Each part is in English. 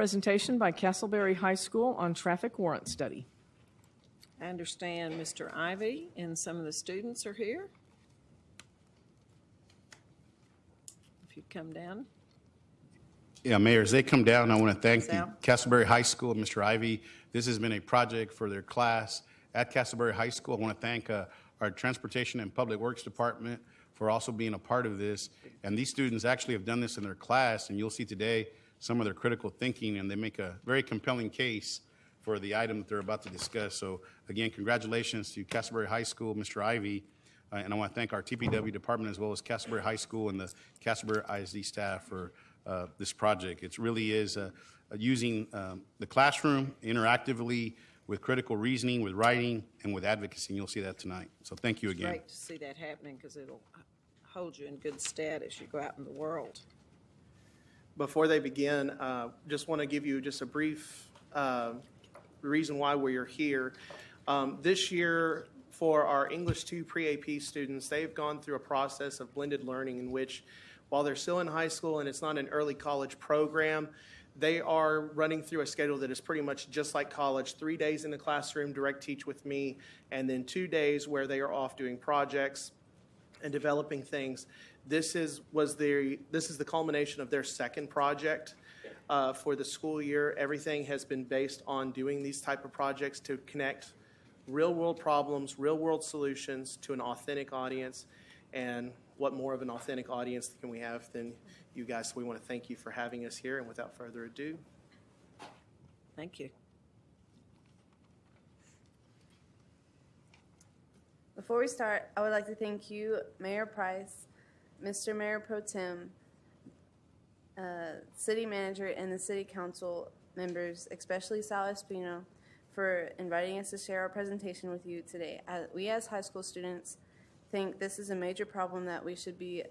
Presentation by Castleberry High School on traffic warrant study. I understand Mr. Ivy and some of the students are here. If you'd come down. Yeah, Mayor, as they come down, I want to thank the Castleberry High School, Mr. Ivy. This has been a project for their class at Castleberry High School. I want to thank uh, our Transportation and Public Works Department for also being a part of this. And these students actually have done this in their class, and you'll see today some of their critical thinking, and they make a very compelling case for the item that they're about to discuss. So again, congratulations to Castleberry High School, Mr. Ivy. Uh, And I want to thank our TPW department as well as Castleberry High School and the Castleberry ISD staff for uh, this project. It really is uh, using um, the classroom interactively with critical reasoning, with writing, and with advocacy. And you'll see that tonight. So thank you again. Great to see that happening because it'll hold you in good stead as you go out in the world. Before they begin, uh, just want to give you just a brief uh, reason why we're here. Um, This year, for our English 2 pre-AP students, they've gone through a process of blended learning in which, while they're still in high school and it's not an early college program, they are running through a schedule that is pretty much just like college, three days in the classroom, direct teach with me, and then two days where they are off doing projects, and developing things. This is, was their, this is the culmination of their second project uh, for the school year. Everything has been based on doing these type of projects to connect real-world problems, real-world solutions to an authentic audience. And what more of an authentic audience can we have than you guys? So we want to thank you for having us here, and without further ado, Thank you. Before we start, I would like to thank you, Mayor Price, Mr. Mayor Pro Tem, uh, City Manager, and the City Council members, especially Sal Espino, for inviting us to share our presentation with you today. Uh, We, as high school students, think this is a major problem that we should be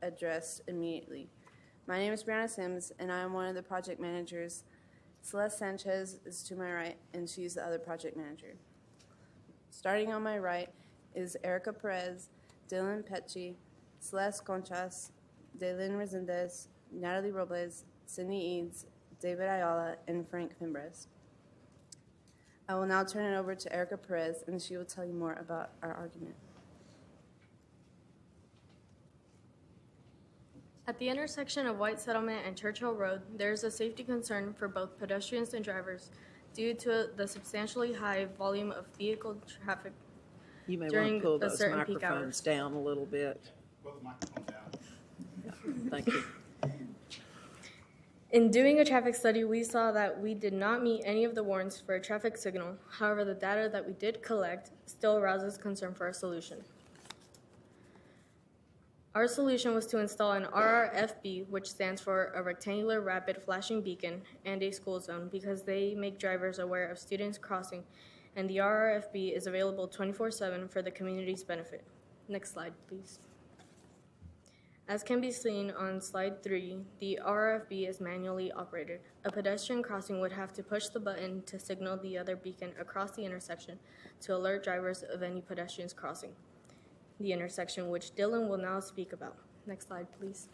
addressed immediately. My name is Brianna Sims, and I am one of the project managers. Celeste Sanchez is to my right, and she's the other project manager. Starting on my right is Erica Perez, Dylan Petchy, Celeste Conchas, Daylin Resendez, Natalie Robles, Sydney Eads, David Ayala, and Frank Fimbres. I will now turn it over to Erica Perez, and she will tell you more about our argument. At the intersection of White Settlement and Churchill Road, there is a safety concern for both pedestrians and drivers due to the substantially high volume of vehicle traffic. You may want During to pull a those certain peak microphones down a little bit. Thank you. In doing a traffic study, we saw that we did not meet any of the warrants for a traffic signal. However, the data that we did collect still arouses concern for our solution. Our solution was to install an RRFB, which stands for a rectangular rapid flashing beacon, and a school zone because they make drivers aware of students crossing, and the RRFB is available 24 7 for the community's benefit. Next slide, please. As can be seen on slide three, the RFB is manually operated. A pedestrian crossing would have to push the button to signal the other beacon across the intersection to alert drivers of any pedestrians crossing the intersection, which Dylan will now speak about. Next slide, please.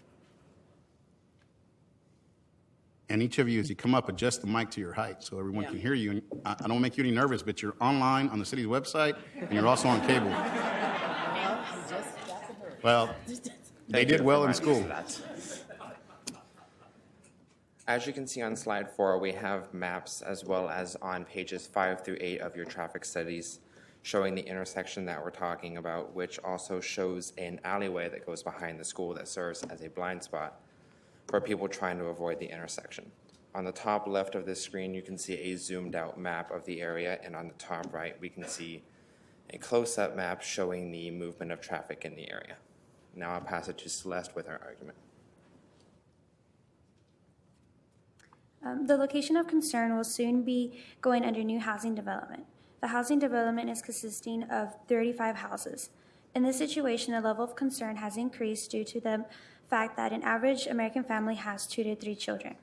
And each of you, as you come up, adjust the mic to your height so everyone can hear you. And I I don't make you any nervous, but you're online on the city's website, and you're also on cable. Well, they did well in school. As you can see on slide four, we have maps as well as on pages five through eight of your traffic studies showing the intersection that we're talking about, which also shows an alleyway that goes behind the school that serves as a blind spot for people trying to avoid the intersection. On the top left of this screen, you can see a zoomed out map of the area, and on the top right, we can see a close-up map showing the movement of traffic in the area. Now I'll pass it to Celeste with her argument. Um, The location of concern will soon be going under new housing development. The housing development is consisting of 35 houses. In this situation, the level of concern has increased due to the fact that an average American family has two to three children.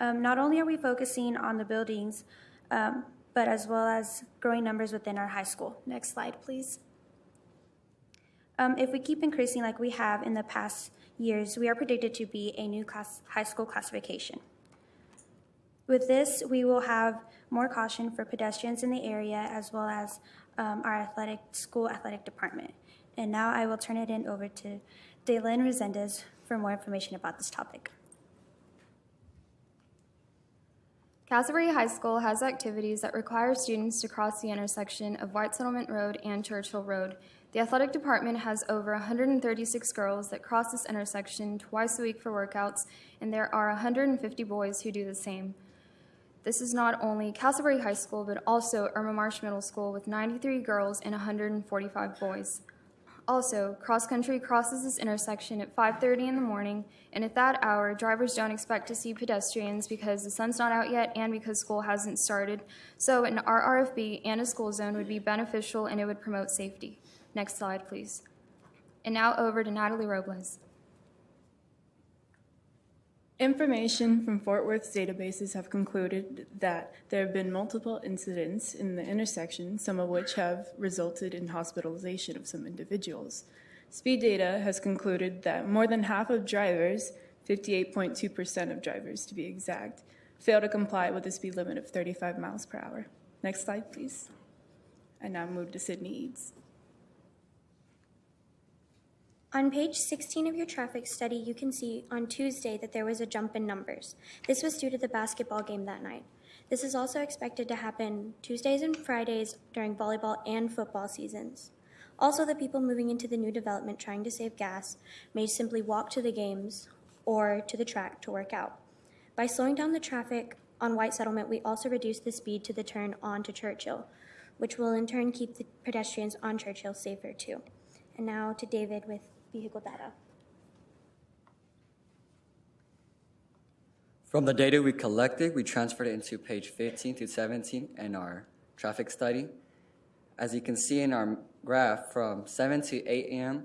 Um, Not only are we focusing on the buildings, um, but as well as growing numbers within our high school. Next slide, please. Um, If we keep increasing like we have in the past years, we are predicted to be a new class, high school classification. With this, we will have more caution for pedestrians in the area as well as um, our athletic, school athletic department. And now I will turn it in over to Daylin Resendez for more information about this topic. Castleberry High School has activities that require students to cross the intersection of White Settlement Road and Churchill Road. The athletic department has over 136 girls that cross this intersection twice a week for workouts, and there are 150 boys who do the same. This is not only Castleberry High School, but also Irma Marsh Middle School with 93 girls and 145 boys. Also, cross country crosses this intersection at 5:30 in the morning, and at that hour, drivers don't expect to see pedestrians because the sun's not out yet and because school hasn't started. So, an RRFB and a school zone would be beneficial and it would promote safety. Next slide, please. And now over to Natalie Robles. Information from Fort Worth's databases have concluded that there have been multiple incidents in the intersection, some of which have resulted in hospitalization of some individuals. Speed data has concluded that more than half of drivers, 58.2% of drivers to be exact, fail to comply with the speed limit of 35 miles per hour. Next slide, please. And now move to Sydney Eads. On page 16 of your traffic study, you can see on Tuesday that there was a jump in numbers. This was due to the basketball game that night. This is also expected to happen Tuesdays and Fridays during volleyball and football seasons. Also, the people moving into the new development trying to save gas may simply walk to the games or to the track to work out. By slowing down the traffic on White Settlement, we also reduce the speed to the turn on to Churchill, which will in turn keep the pedestrians on Churchill safer too. And now to David with vehicle data. From the data we collected, we transferred it into page 15 to 17 in our traffic study. As you can see in our graph, from 7 to 8 a.m.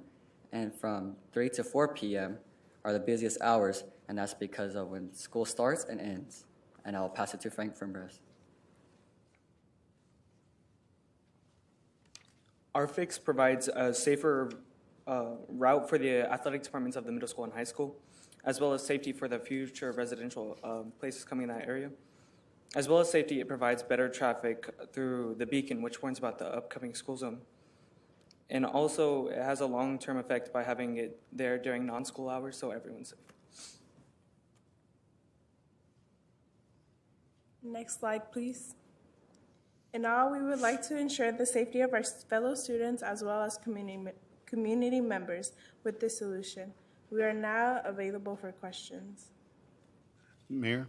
and from 3 to 4 p.m. are the busiest hours, and that's because of when school starts and ends. And I'll pass it to Frank Frimbres. Our fix provides a safer uh, route for the athletic departments of the middle school and high school, as well as safety for the future residential um, places coming in that area. As well as safety, it provides better traffic through the beacon, which warns about the upcoming school zone. And also, it has a long-term effect by having it there during non-school hours, so everyone's safe. Next slide, please. And now we would like to ensure the safety of our fellow students as well as community, community members with this solution. We are now available for questions. Mayor?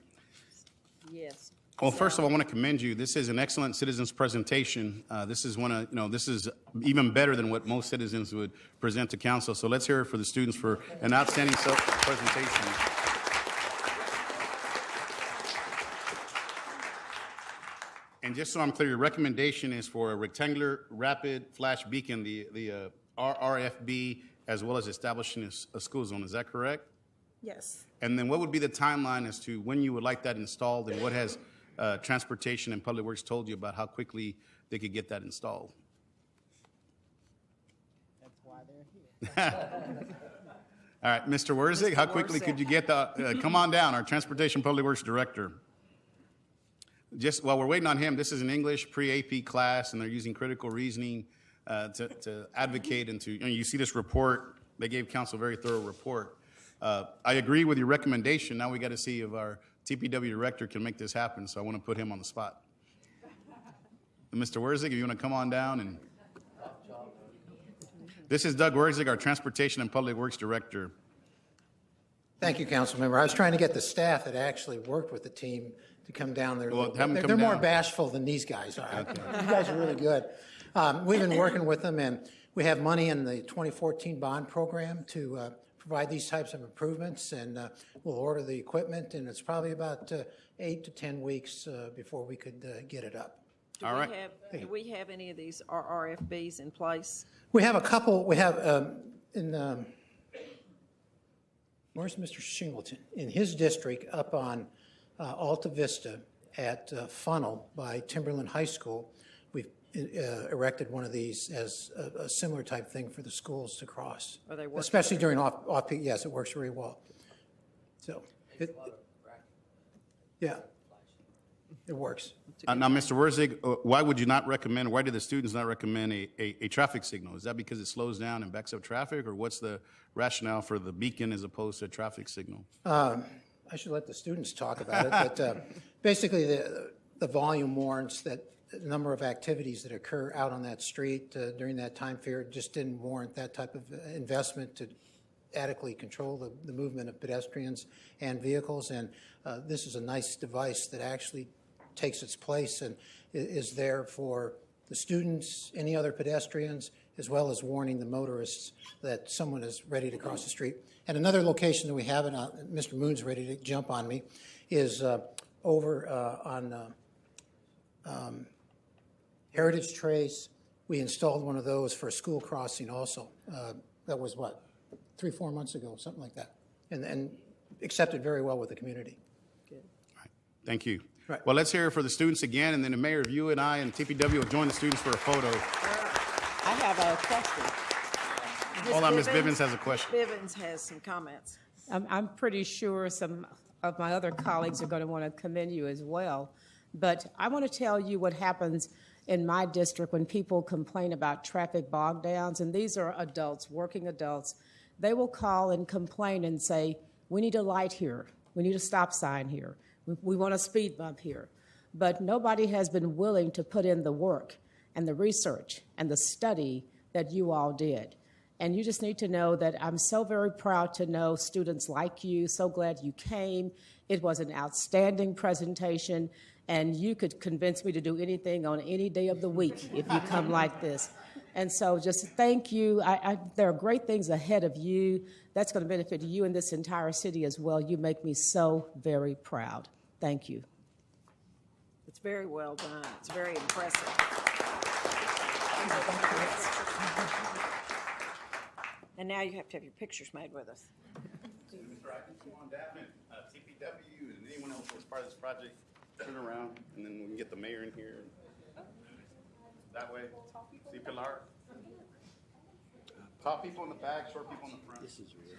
Yes. Well, first of all, I want to commend you. This is an excellent citizens presentation. Uh, This is one of, you know, this is even better than what most citizens would present to council. So let's hear it for the students for an outstanding presentation. And just so I'm clear, your recommendation is for a rectangular rapid flash beacon, the, the uh, RRFB, as well as establishing a school zone. Is that correct? Yes. And then what would be the timeline as to when you would like that installed and what has uh, Transportation and Public Works told you about how quickly they could get that installed? That's why they're here. All right, Mr. Wiersig, how quickly could you get the, uh, come on down, our Transportation Public Works Director. Just while we're waiting on him, this is an English pre-AP class, and they're using critical reasoning uh, to to advocate and to, you know, you see this report, they gave council a very thorough report. Uh, I agree with your recommendation. Now we got to see if our TPW director can make this happen, so I want to put him on the spot. Mr. Wiersig, if you want to come on down and. This is Doug Wiersig, our Transportation and Public Works Director. Thank you, council member. I was trying to get the staff that actually worked with the team to come down there. Well, little bit. have them They're- They're more bashful than these guys are. You guys are really good. Um, We've been working with them, and we have money in the 2014 bond program to uh, provide these types of improvements, and uh, we'll order the equipment, and it's probably about uh, eight to 10 weeks uh, before we could uh, get it up. Do All we right. have, do we have any of these RRFBs in place? We have a couple, we have, um, in, um, where's Mr. Shingleton? In his district, up on uh, Alta Vista at uh, Funnel by Timberland High School, we've uh, erected one of these as a a similar type thing for the schools to cross. Are they? Especially during off, off-peak, yes, it works very well. So, it- yeah. it works. Uh, Now, Mr. Wiersig, uh, why would you not recommend, why did the students not recommend a, a, a traffic signal? Is that because it slows down and backs up traffic, or what's the rationale for the beacon as opposed to a traffic signal? Um, I should let the students talk about it, but uh, basically, the, the volume warrants that the number of activities that occur out on that street uh, during that time period just didn't warrant that type of uh, investment to adequately control the, the movement of pedestrians and vehicles. And uh, this is a nice device that actually takes its place and is there for the students, any other pedestrians, as well as warning the motorists that someone is ready to cross the street. And another location that we have, and uh, Mr. Moon's ready to jump on me, is uh, over uh, on um, Heritage Trace. We installed one of those for a school crossing also. Uh, That was what, three, four months ago, something like that. And, and accepted very well with the community. Thank you. Right. Well, let's hear it for the students again, and then the mayor, if you and I and TPW will join the students for a photo. I have a question. Hold on, Ms. Bivens has a question. Bivens has some comments. I'm, I'm pretty sure some of my other colleagues are going to want to commend you as well. But I want to tell you what happens in my district when people complain about traffic bog downs, and these are adults, working adults. They will call and complain and say, we need a light here. We need a stop sign here. We, want a speed bump here. But nobody has been willing to put in the work and the research and the study that you all did. And you just need to know that I'm so very proud to know students like you. So glad you came. It was an outstanding presentation, and you could convince me to do anything on any day of the week if you come like this. And so just thank you. I, I, there are great things ahead of you. That's going to benefit you and this entire city as well. You make me so very proud. Thank you. It's very well done. It's very impressive. And now you have to have your pictures made with us. Mr. Ivey, come on down, and uh, TPW and anyone else who's part of this project, turn around, and then we can get the mayor in here. That way. See Pilar? Tall people in the back, short people in the front. This is weird.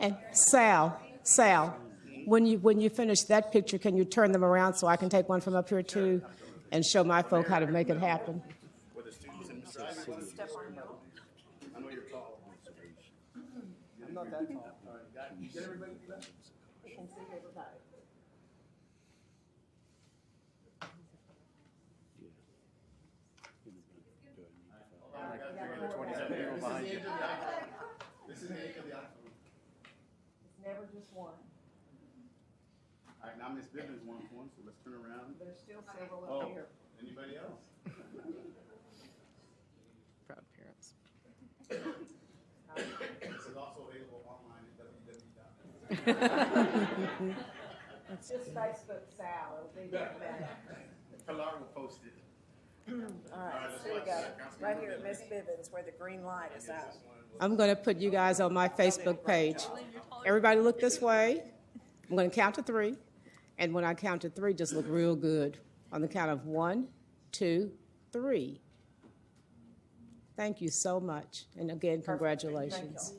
And Sal, Sal, when you when you finish that picture, can you turn them around so I can take one from up here too, and show my folk how to make it happen? With the students and Mr. Ivey, why don't you step on your- I know you're tall. I'm not that tall. All right, got it. You get everybody to that? This is the end of the iPhone. It's never just one. All right, now Ms. Bivens wants one, so let's turn around. There's still several Oh, up here. anybody else? Proud parents. This is also available online at www. It's just Facebook Sal. It'll be there better. Pilar will post it. All right, so here we go. Right here at Miss Bivens where the green light is out. I'm going to put you guys on my Facebook page. Everybody look this way. I'm going to count to three. And when I count to three, just look real good. On the count of one, two, three. Thank you so much. And again, congratulations.